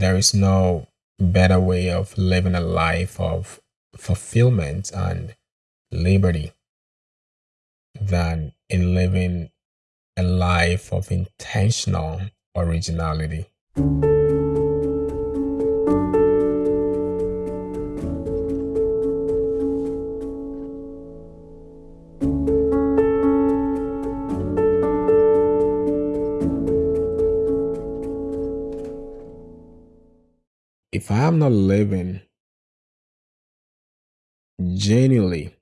there is no better way of living a life of fulfillment and liberty than in living a life of intentional originality. If I am not living genuinely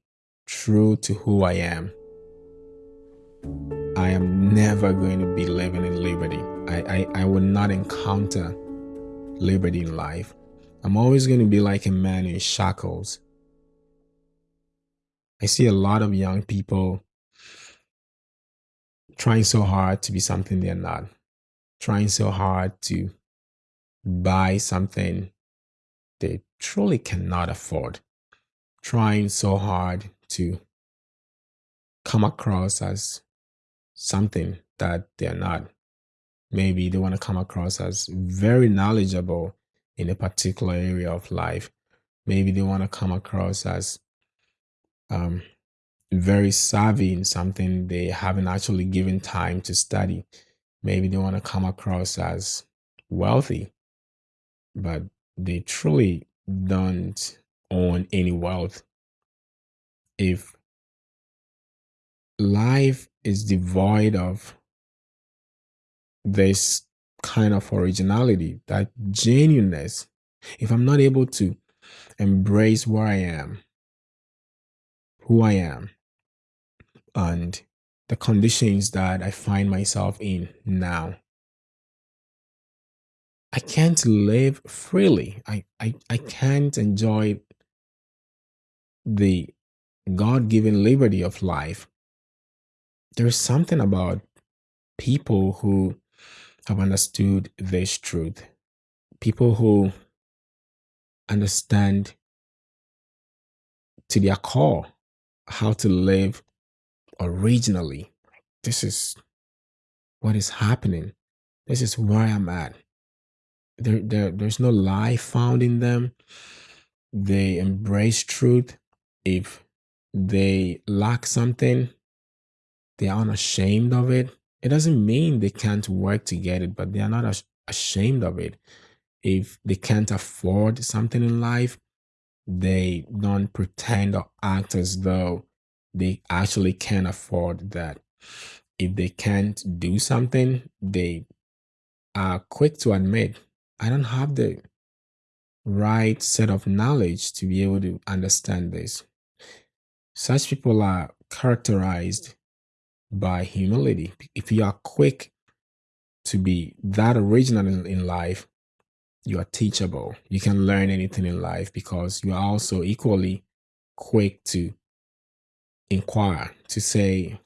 true to who I am, I am never going to be living in liberty. I, I, I will not encounter liberty in life. I'm always going to be like a man in shackles. I see a lot of young people trying so hard to be something they're not, trying so hard to buy something they truly cannot afford, trying so hard to come across as something that they're not. Maybe they want to come across as very knowledgeable in a particular area of life. Maybe they want to come across as um, very savvy in something they haven't actually given time to study. Maybe they want to come across as wealthy, but they truly don't own any wealth. If life is devoid of this kind of originality, that genuineness, if I'm not able to embrace where I am, who I am, and the conditions that I find myself in now, I can't live freely. I, I, I can't enjoy the God given liberty of life. There's something about people who have understood this truth, people who understand to their core how to live originally. This is what is happening. This is where I'm at there, there there's no lie found in them. They embrace truth. If they lack something they are unashamed of it. It doesn't mean they can't work to get it but they are not ashamed of it. If they can't afford something in life they don't pretend or act as though they actually can afford that. If they can't do something they are quick to admit I don't have the right set of knowledge to be able to understand this. Such people are characterized by humility. If you are quick to be that original in, life, you are teachable. You can learn anything in life because you are also equally quick to inquire, to say,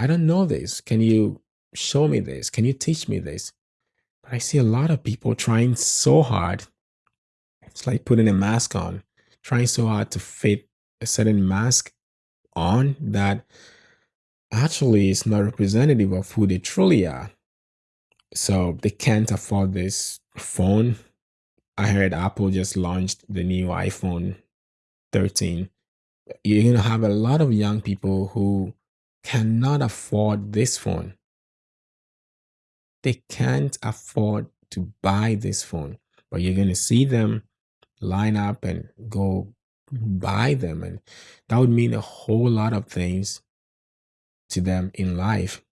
I don't know this. Can you show me this? Can you teach me this? But I see a lot of people trying so hard. It's like putting a mask on, trying so hard to fit a certain mask on that actually is not representative of who they truly are. So they can't afford this phone. I heard Apple just launched the new iPhone 13. You're going to have a lot of young people who cannot afford this phone they can't afford to buy this phone, but you're going to see them line up and go buy them. And that would mean a whole lot of things to them in life.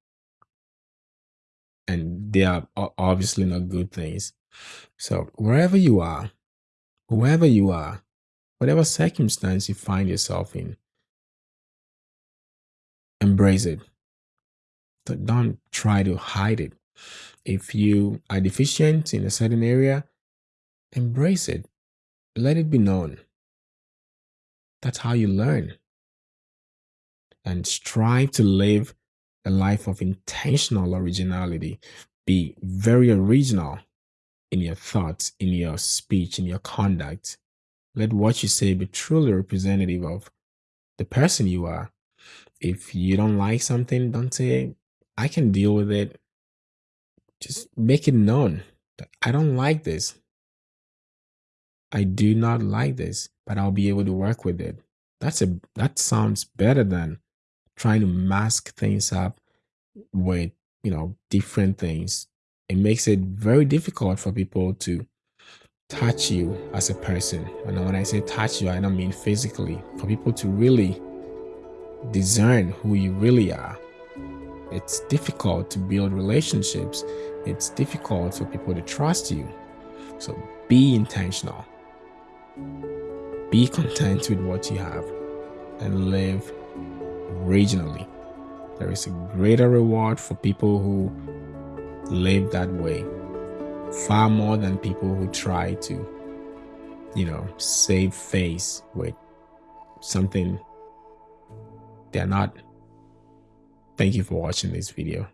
And they are obviously not good things. So, wherever you are, whoever you are, whatever circumstance you find yourself in, embrace it. Don't try to hide it. If you are deficient in a certain area, embrace it. Let it be known. That's how you learn. And strive to live a life of intentional originality. Be very original in your thoughts, in your speech, in your conduct. Let what you say be truly representative of the person you are. If you don't like something, don't say, I can deal with it just make it known that I don't like this. I do not like this, but I'll be able to work with it. That's a that sounds better than trying to mask things up with, you know, different things. It makes it very difficult for people to touch you as a person. And when I say touch you, I don't mean physically. For people to really discern who you really are. It's difficult to build relationships. It's difficult for people to trust you. So be intentional. Be content with what you have and live regionally. There is a greater reward for people who live that way, far more than people who try to, you know, save face with something they're not. Thank you for watching this video.